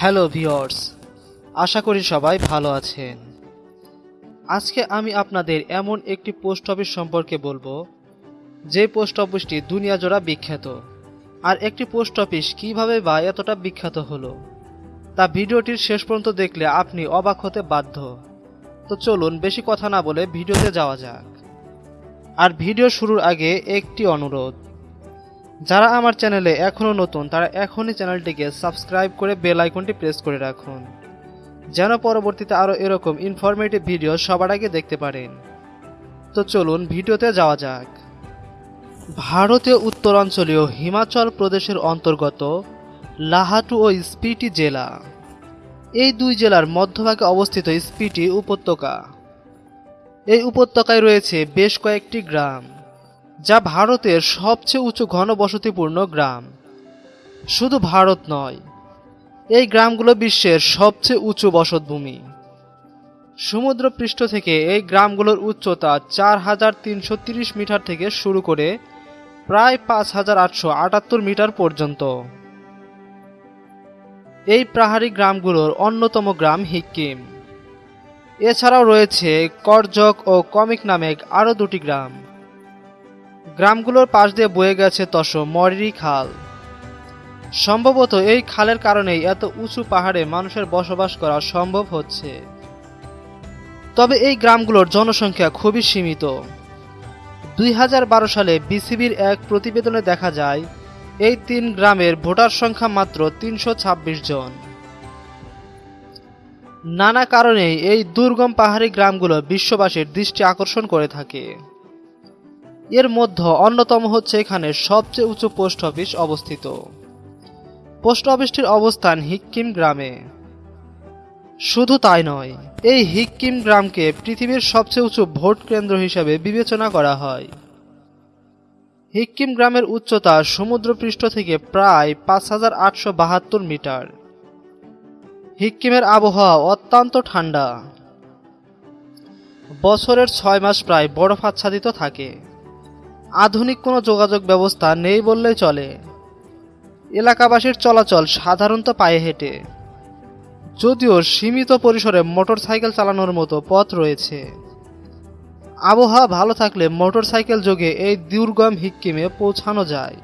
Hello viewers আশা করি সবাই ভালো আছেন। আজকে আমি আপনাদের এমন একটি পোস্ট অফিস সম্পর্কে বলব, যে পোস্ট অফিসটি দুনিয়া জোড়া বিখ্যাত। আর একটি পোস্ট অফিস কীভাবে বা এতটা বিখ্যাত হলো, তা ভিডিওটির শেষ পর্যন্ত দেখলে আপনি অবাক হতে বাধ্য। তো চলুন বেশি কথা না বলে ভিডিওতে যাওয়া যাক। আর ভিডিও শুরুর আগে একটি অনুরোধ যারা আমার চ্যানেলে এখনও নতুন, তারা এখনই চ্যানেলটিকে সাবস্ক্রাইব করে বেল আইকনটি প্রেস করে রাখুন, যেন পরবর্তীতে আরও এরকম ইনফরমেটিভ ভিডিও সবার আগে দেখতে পারেন। তো চলুন ভিডিওতে যাওয়া যাক। ভারতীয় উত্তরাঞ্চলীয় হিমাচল প্রদেশের অন্তর্গত লাহাটু ও স্পিটি জেলা। এই দুই জেলার মধ্যভাগে অবস্থিত স্পিটি উপত্যকা। এই উপত্যকায় রয়েছে বেশ কয়েকটি গ্রাম। যা ভারতের সবচেয়ে উঁচু ঘনবসতিপূর্ণ গ্রাম। শুধু ভারত নয়, এই গ্রামগুলো বিশ্বের সবচেয়ে উঁচু বসতভূমি। সমুদ্রপৃষ্ঠ থেকে এই গ্রামগুলোর উচ্চতা চার হাজার তিনশো তিরিশ মিটার থেকে শুরু করে প্রায় পাঁচ হাজার আটশো আটাত্তর মিটার পর্যন্ত। এই পাহাড়ি গ্রামগুলোর অন্যতম গ্রাম হিক্কিম। এছাড়াও রয়েছে করজক ও কমিক নামে আরও দুটি গ্রাম। গ্রামগুলোর পাশ দিয়ে বয়ে গেছে তস মরি খাল। সম্ভবত এই খালের কারণেই এত উঁচু পাহাড়ে মানুষের বসবাস করা সম্ভব হচ্ছে। তবে এই গ্রামগুলোর জনসংখ্যা খুবই সীমিত। দুই হাজার বারো সালে বিসিবির এক প্রতিবেদনে দেখা যায়, এই তিন গ্রামের ভোটার সংখ্যা মাত্র তিনশো ছাব্বিশ জন। নানা কারণেই এই দুর্গম পাহাড়ি গ্রামগুলো বিশ্ববাসীর দৃষ্টি আকর্ষণ করে থাকে। এর মধ্যে অন্যতম হচ্ছে এখানে সবচেয়ে উঁচু পোস্ট অফিস অবস্থিত। পোস্ট অফিসটির অবস্থান হিক্কিম গ্রামে। শুধু তাই নয়, এই হিক্কিম গ্রামকে পৃথিবীর সবচেয়ে উঁচু ভোট কেন্দ্র হিসেবে বিবেচনা করা হয়। হিক্কিম গ্রামের উচ্চতা সমুদ্রপৃষ্ঠ থেকে প্রায় পাঁচ হাজার আটশো বাহাত্তর মিটার। হিক্কিমের আবহাওয়া অত্যন্ত ঠান্ডা। বছরের ছয় মাস প্রায় বরফ আচ্ছাদিত থাকে। আধুনিক কোনো যোগাযোগ ব্যবস্থা নেই বললেই চলে। এলাকাবাসীর চলাচল সাধারণত পায়ে হেঁটে। যদিও সীমিত পরিসরে মোটরসাইকেল চালানোর মতো পথ রয়েছে। আবহাওয়া ভালো থাকলে মোটরসাইকেল যোগে এই দুর্গম হিক্কিমে পৌঁছানো যায়।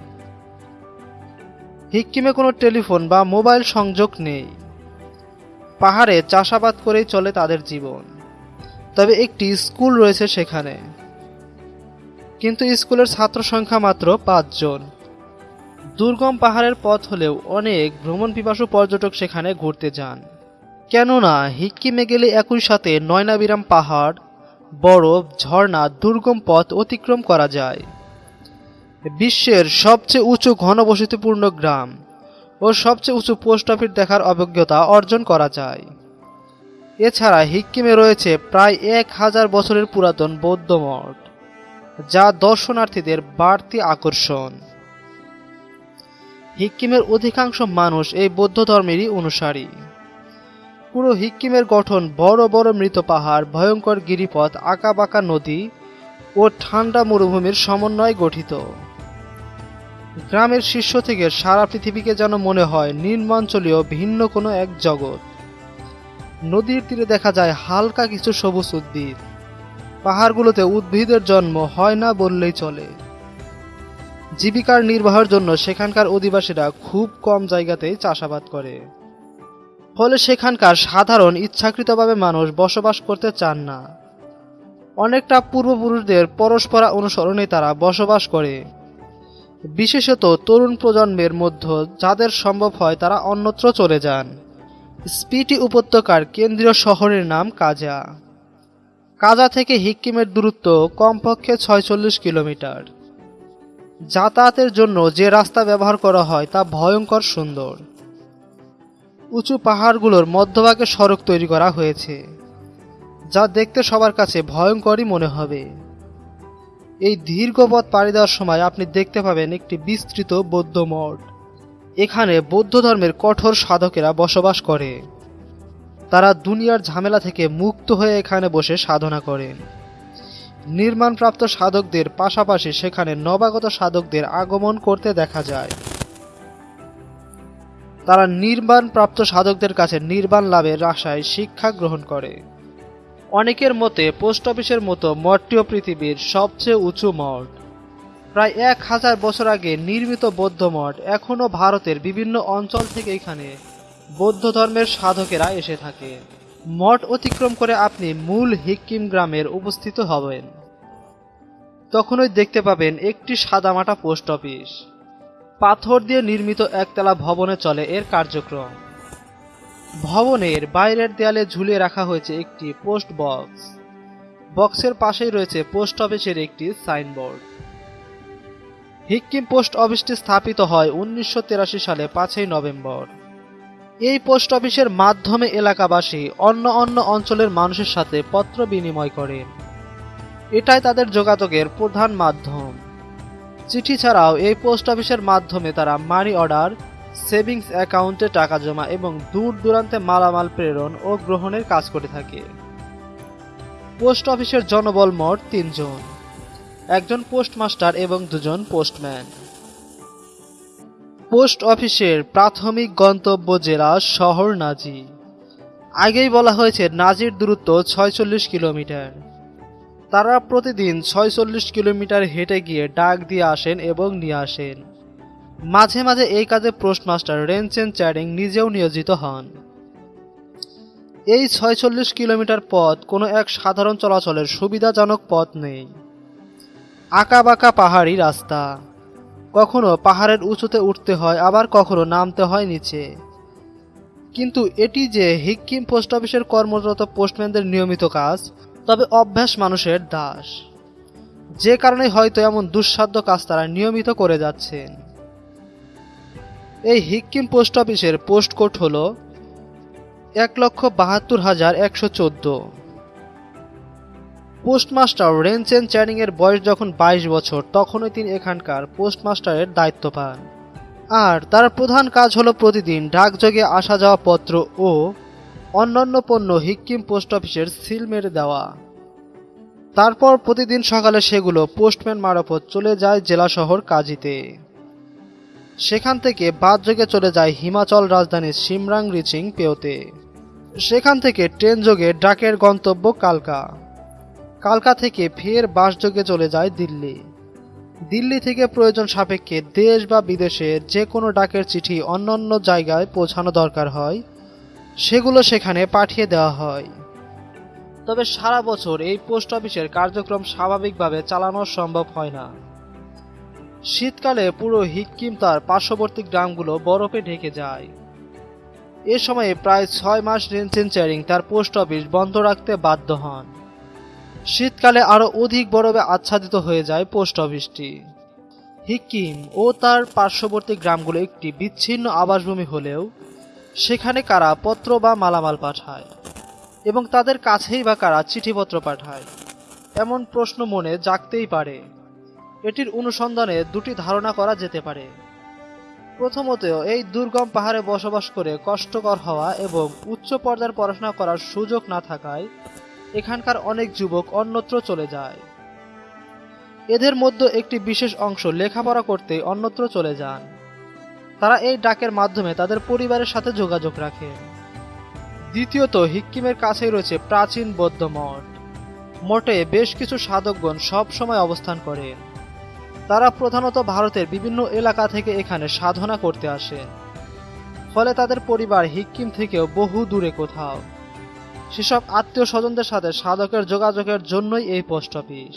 হিক্কিমে কোনো টেলিফোন বা মোবাইল সংযোগ নেই। পাহাড়ে চাষাবাদ করেই চলে তাদের জীবন। তবে একটি স্কুল রয়েছে সেখানে। কিন্তু স্কুলের ছাত্র সংখ্যা মাত্র পাঁচজন। দুর্গম পাহাড়ের পথ হলেও অনেক ভ্রমণ পিপাসু পর্যটক সেখানে ঘুরতে যান। কেননা হিক্কিমে গেলে একই সাথে নয়নাবিরাম পাহাড়, বরফ, ঝর্ণা, দুর্গম পথ অতিক্রম করা যায়। বিশ্বের সবচেয়ে উঁচু ঘনবসতিপূর্ণ গ্রাম ও সবচেয়ে উঁচু পোস্ট অফিস দেখার অভিজ্ঞতা অর্জন করা যায়। এছাড়া হিক্কিমে রয়েছে প্রায় এক হাজার বছরের পুরাতন বৌদ্ধ মঠ। যা দর্শনার্থীদের বাড়তি আকর্ষণ। হিক্কিমের অধিকাংশ মানুষ এই বৌদ্ধ ধর্মেরই অনুসারী। পুরো হিক্কিমের গঠন বড় বড় মৃত পাহাড়, ভয়ঙ্কর গিরিপথ, আঁকাবাঁকা নদী ও ঠান্ডা মরুভূমির সমন্বয়ে গঠিত। গ্রামের শীর্ষ থেকে সারা পৃথিবীকে যেন মনে হয় নিম্নাঞ্চলীয় ভিন্ন কোনো এক জগৎ। নদীর তীরে দেখা যায় হালকা কিছু সবুজ উদ্ভিদ। পাহাড়গুলোতে উদ্ভিদের জন্ম হয় না বললেই চলে। জীবিকার নির্বাহের জন্য সেখানকার অধিবাসীরা খুব কম জায়গাতেই চাষাবাদ করে। ফলে সেখানকার সাধারণ ইচ্ছাকৃতভাবে মানুষ বসবাস করতে চান না। অনেকটা পূর্বপুরুষদের পরস্পরা অনুসরণে তারা বসবাস করে। বিশেষত তরুণ প্রজন্মের মধ্যে যাদের সম্ভব হয় তারা অন্যত্র চলে যান। স্পিটি উপত্যকার কেন্দ্রীয় শহরের নাম কাজা। কাজা থেকে হিক্কিমের দূরত্ব কমপক্ষে ছয়চল্লিশ কিলোমিটার। যাতায়াতের জন্য যে রাস্তা ব্যবহার করা হয় তা ভয়ঙ্কর সুন্দর। উঁচু পাহাড়গুলোর মধ্যভাগে সড়ক তৈরি করা হয়েছে, যা দেখতে সবার কাছে ভয়ঙ্করই মনে হবে। এই দীর্ঘ পথ পাড়ি দেওয়ার সময় আপনি দেখতে পাবেন একটি বিস্তৃত বৌদ্ধ মঠ। এখানে বৌদ্ধ ধর্মের কঠোর সাধকেরা বসবাস করে। তারা দুনিয়ার ঝামেলা থেকে মুক্ত হয়ে এখানে বসে সাধনা করেন। নির্মাণপ্রাপ্ত সাধকদের পাশাপাশি সেখানে নবাগত সাধকদের আগমন করতে দেখা যায়। তারা নির্মাণপ্রাপ্ত সাধকদের কাছে নির্বাণ লাভের আশায় শিক্ষা গ্রহণ করে। অনেকের মতে পোস্ট অফিসের মতো মঠটিও পৃথিবীর সবচেয়ে উঁচু মঠ। প্রায় এক হাজার বছর আগে নির্মিত বৌদ্ধ মঠ এখনও ভারতের বিভিন্ন অঞ্চল থেকে এখানে বৌদ্ধ ধর্মের সাধকেরা এসে থাকে। মঠ অতিক্রম করে আপনি মূল হিক্কিম গ্রামের উপস্থিত হবেন। তখনই দেখতে পাবেন একটি সাদামাটা পোস্ট অফিস। পাথর দিয়ে নির্মিত একতলা ভবনে চলে এর কার্যক্রম। ভবনের বাইরের দেয়ালে ঝুলিয়ে রাখা হয়েছে একটি পোস্ট বক্স। বক্সের পাশেই রয়েছে পোস্ট অফিসের একটি সাইনবোর্ড। হিক্কিম পোস্ট অফিসটি স্থাপিত হয় উনিশশো সালে পাঁচই নভেম্বর। এই পোস্ট অফিসের মাধ্যমে এলাকাবাসী অন্য অন্য অঞ্চলের মানুষের সাথে পত্র বিনিময় করেন এটাই তাদের যোগাযোগের প্রধান মাধ্যম। চিঠি ছাড়াও এই পোস্ট অফিসের মাধ্যমে তারা মানি অর্ডার, সেভিংস অ্যাকাউন্টে টাকা জমা এবং দূর দূরান্তে মালামাল প্রেরণ ও গ্রহণের কাজ করে থাকে। পোস্ট অফিসের জনবল মোট তিনজন। একজন পোস্টমাস্টার এবং দুজন পোস্টম্যান। পোস্ট অফিসের প্রাথমিক গন্তব্য জেলা শহর নাজি। আগেই বলা হয়েছে, নাজির দূরত্ব ছয়চল্লিশ কিলোমিটার। তারা প্রতিদিন ছয়চল্লিশ কিলোমিটার হেঁটে গিয়ে ডাক দিয়ে আসেন এবং নিয়ে আসেন। মাঝে মাঝে এই কাজে পোস্টমাস্টার রেনচেন চ্যারিং নিজেও নিয়োজিত হন। এই ছয়চল্লিশ কিলোমিটার পথ কোনো এক সাধারণ চলাচলের সুবিধাজনক পথ নেই। আঁকাবাঁকা পাহাড়ি রাস্তা। কখনো পাহাড়ের উঁচুতে উঠতে হয়, আবার কখনো নামতে হয় নিচে। কিন্তু এটি যে হিক্কিম পোস্ট অফিসের কর্মরত পোস্টম্যানদের নিয়মিত কাজ, তবে অভ্যাস মানুষের দাস। যে কারণে হয়তো এমন দুঃসাধ্য কাজ তারা নিয়মিত করে যাচ্ছেন। এই হিক্কিম পোস্ট অফিসের পোস্ট কোড হল এক লক্ষ বাহাত্তর হাজার একশো চোদ্দ। পোস্টমাস্টার রেনচেন চ্যানিং এর বয়স যখন বাইশ বছর, তখনই তিনি এখানকার পোস্টমাস্টারের দায়িত্ব পান। আর তার প্রধান কাজ হলো প্রতিদিন ডাকযোগে আসা যাওয়া পত্র ও অন্যান্য পণ্য হিক্কিম পোস্ট অফিসের সিল মেরে দেওয়া। তারপর প্রতিদিন সকালে সেগুলো পোস্টম্যান মারফত চলে যায় জেলা শহর কাজিতে। সেখান থেকে বাদযোগে চলে যায় হিমাচল রাজধানীর সিমরাং রিচিং পেওতে। সেখান থেকে ট্রেন যোগে ডাকের গন্তব্য কালকা। কালকা থেকে ফের বাসযোগে চলে যায় দিল্লি। দিল্লি থেকে প্রয়োজন সাপেক্ষে দেশ বা বিদেশে যে কোনো ডাকের চিঠি অন্যান্য জায়গায় পৌঁছানো দরকার হয়, সেগুলো সেখানে পাঠিয়ে দেওয়া হয়। তবে সারা বছর এই পোস্ট অফিসের কার্যক্রম স্বাভাবিকভাবে চালানো সম্ভব হয় না। শীতকালে পুরো হিক্কিম তার পার্শ্ববর্তী গ্রামগুলো বরফে ঢেকে যায়। এ সময়ে প্রায় ছয় মাস রেনচেন চ্যারিং তার পোস্ট অফিস বন্ধ রাখতে বাধ্য হন। শীতকালে আরও অধিক বরফে আচ্ছাদিত হয়ে যায় পোস্ট অফিসটি। হিক্কিম ও তার পার্শ্ববর্তী গ্রামগুলো একটি বিচ্ছিন্ন আবাসভূমি হলেও সেখানে কারা পত্র বা মালামাল পাঠায় এবং তাদের কাছেই বা কারা চিঠিপত্র পাঠায়, এমন প্রশ্ন মনে জাগতেই পারে। এটির অনুসন্ধানে দুটি ধারণা করা যেতে পারে। প্রথমত, এই দুর্গম পাহাড়ে বসবাস করে কষ্টকর হওয়া এবং উচ্চ পর্যায়ের পড়াশোনা করার সুযোগ না থাকায় এখানকার অনেক যুবক অন্যত্র চলে যায়। এদের মধ্যে একটি বিশেষ অংশ লেখাপড়া করতে অন্যত্র চলে যান। তারা এই ডাকের মাধ্যমে তাদের পরিবারের সাথে যোগাযোগ রাখে। দ্বিতীয়ত, হিক্কিমের কাছেই রয়েছে প্রাচীন বৌদ্ধ মঠ। মঠে বেশ কিছু সাধকগণ সব সময় অবস্থান করেন তারা প্রধানত ভারতের বিভিন্ন এলাকা থেকে এখানে সাধনা করতে আসেন ফলে তাদের পরিবার হিক্কিম থেকেও বহু দূরে কোথাও। সেসব আত্মীয় স্বজনদের সাথে সাধকের যোগাযোগের জন্যই এই পোস্ট অফিস।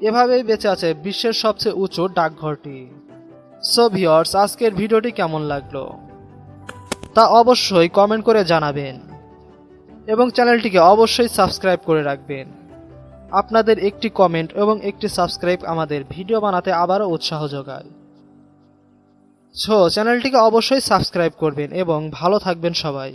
এভাবেই বেঁচে আছে বিশ্বের সবচেয়ে উঁচু ডাকঘরটি। সো ভিওর্স আজকের ভিডিওটি কেমন লাগল? তা অবশ্যই কমেন্ট করে জানাবেন। এবং চ্যানেলটিকে অবশ্যই সাবস্ক্রাইব করে রাখবেন। আপনাদের একটি কমেন্ট এবং একটি সাবস্ক্রাইব আমাদের ভিডিও বানাতে আবারও উৎসাহ যোগায়। সো চ্যানেলটিকে অবশ্যই সাবস্ক্রাইব করবেন এবং ভালো থাকবেন সবাই।